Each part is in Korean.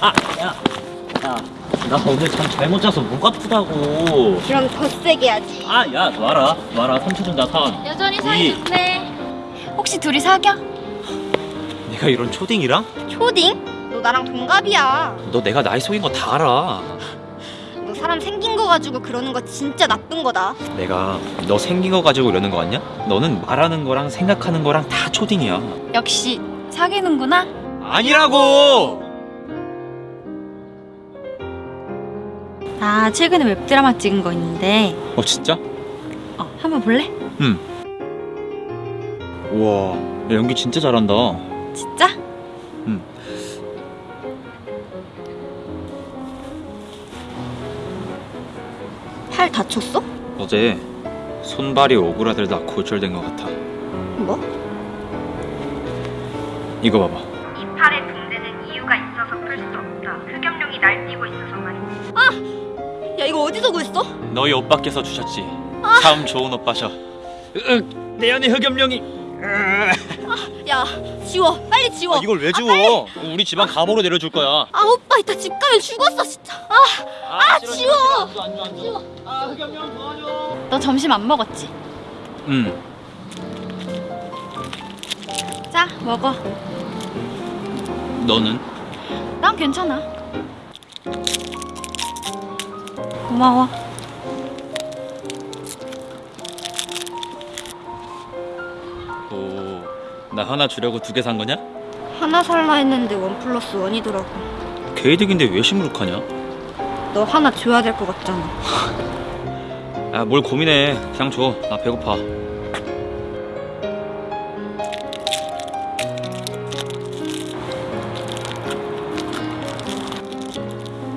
아, 야, 야, 나 오늘 잠 잘못 자서 목 아프다고. 그럼 더 세게 해야지. 아, 야, 놔라, 놔라. 3초 준다, 3. 여전히 사이 이. 좋네. 혹시 둘이 사겨? 내가 이런 초딩이랑? 초딩? 너 나랑 동갑이야. 너 내가 나이 속인 거 다 알아. 너 사람 생긴 거 가지고 그러는 거 진짜 나쁜 거다. 내가 너 생긴 거 가지고 이러는 거 같냐? 너는 말하는 거랑 생각하는 거랑 다 초딩이야. 역시 사귀는구나. 아니라고! 나 최근에 웹드라마 찍은 거 있는데 어 진짜? 어, 한번 볼래? 응. 우와, 야, 연기 진짜 잘한다. 진짜? 응. 팔 다쳤어? 어제 손발이 오그라들다 골절된 것 같아. 뭐? 이거 봐봐. 이 팔의 붕대는 이유가 있어서 풀 수 없다. 흑염룡이 날뛰고 있어서 말이야. 야 이거 어디서 구했어? 너희 오빠께서 주셨지. 참 좋은 오빠셔. 으, 내 안에 흑염룡이. 야 지워 빨리 지워. 아, 이걸 왜 주워? 우리 집안 감으로 내려줄 거야. 아 오빠 이따 집 가면 죽었어 진짜. 아, 아 지워. 너 점심 안 먹었지? 응. 자, 먹어. 너는? 난 괜찮아. 고마워. 오, 나 하나 주려고 두 개 산 거냐? 하나 살라 했는데 원 플러스 원이더라고. 개이득인데 왜 시무룩하냐? 너 하나 줘야 될 것 같잖아. 아, 뭘 고민해. 그냥 줘. 나 배고파.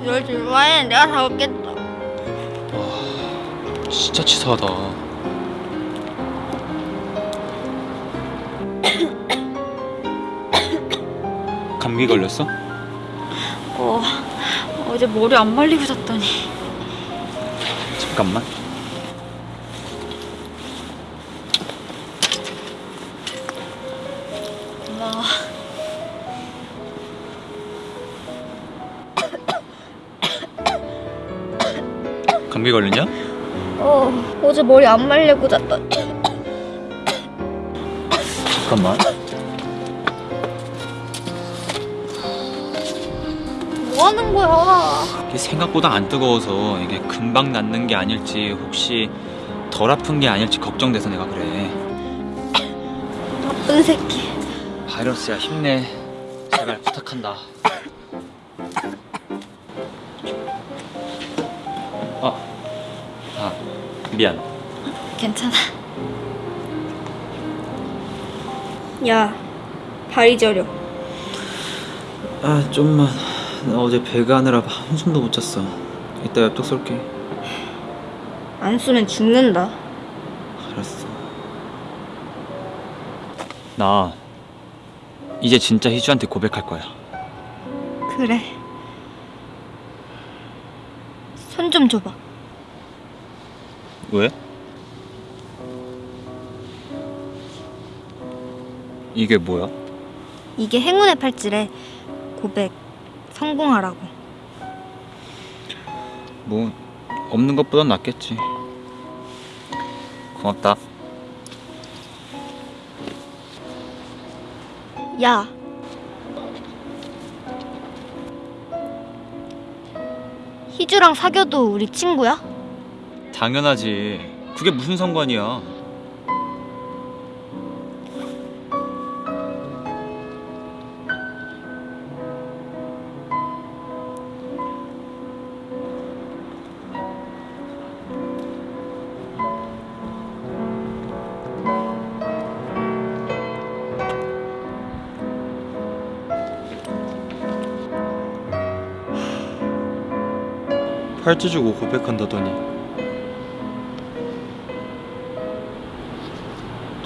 널 좋아해 내가 사올겠다. 진짜 치사하다. 감기 걸렸어? 어, 어제 머리 안 말리고 잤더니. 잠깐만. 고마워. 감기 걸렸냐? 어 어제 머리 안 말리고 잤다. 잠깐만. 뭐 하는 거야? 이게 생각보다 안 뜨거워서 이게 금방 낫는 게 아닐지 혹시 덜 아픈 게 아닐지 걱정돼서 내가 그래. 나쁜 새끼. 바이러스야 힘내. 제발 부탁한다. 아, 아 미안. 괜찮아. 야 발이 저려. 아 좀만. 나 어제 배가 하느라 한숨도 못 잤어. 이따 엽떡 쏠게. 안 쓰면 죽는다. 알았어. 나 이제 진짜 희주한테 고백할 거야. 그래. 손 좀 줘봐. 왜? 이게 뭐야? 이게 행운의 팔찌래. 고백 성공하라고. 뭐 없는 것보단 낫겠지. 고맙다. 야. 희주랑 사귀어도 우리 친구야? 당연하지. 그게 무슨 상관이야? 팔찌 주고 고백한다더니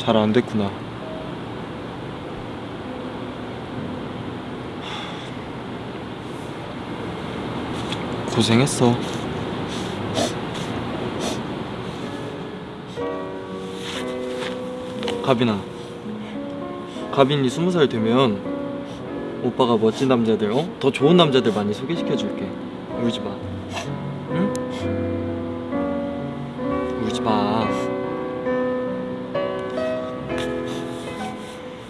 잘 안 됐구나. 고생했어. 가빈아, 가빈이 스무 살 되면 오빠가 멋진 남자들 어? 더 좋은 남자들 많이 소개시켜줄게 울지 마 응? 울지 마